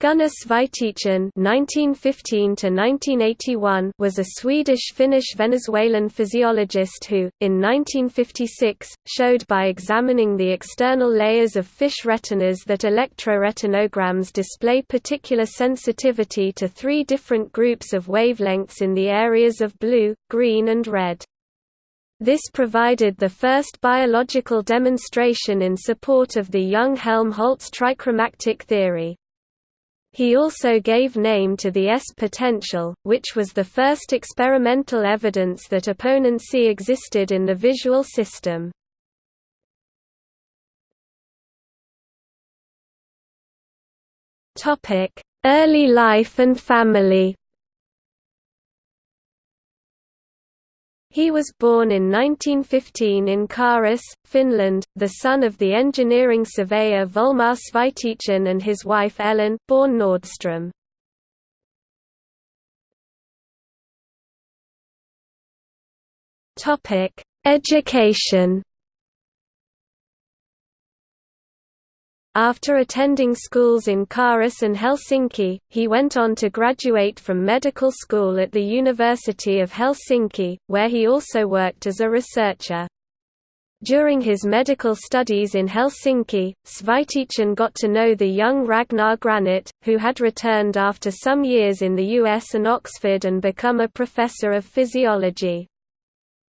Gunnar Svaetichin (1915–1981) was a Swedish-Finnish-Venezuelan physiologist who, in 1956, showed by examining the external layers of fish retinas that electroretinograms display particular sensitivity to three different groups of wavelengths in the areas of blue, green, and red. This provided the first biological demonstration in support of the Young-Helmholtz trichromatic theory. He also gave name to the S potential, which was the first experimental evidence that opponency existed in the visual system. Early life and family He was born in 1915 in Karis, Finland, the son of the engineering surveyor Volmar Svaetichin and his wife Ellen born Nordstrom. Education After attending schools in Karis and Helsinki, he went on to graduate from medical school at the University of Helsinki, where he also worked as a researcher. During his medical studies in Helsinki, Svaetichin got to know the young Ragnar Granit, who had returned after some years in the US and Oxford and become a professor of physiology.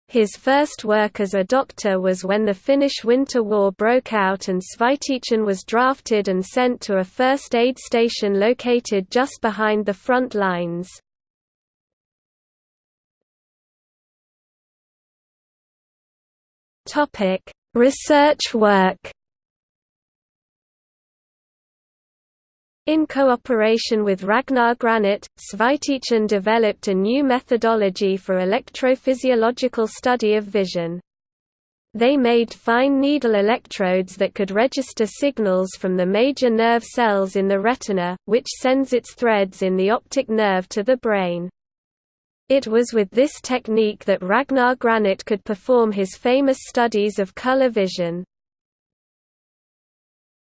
His first work as a doctor was when the Finnish Winter War broke out and Svaetichin was drafted and sent to a first aid station located just behind the front lines. Research work In cooperation with Ragnar Granit, Svaetichin developed a new methodology for electrophysiological study of vision. They made fine needle electrodes that could register signals from the major nerve cells in the retina, which sends its threads in the optic nerve to the brain. It was with this technique that Ragnar Granit could perform his famous studies of color vision.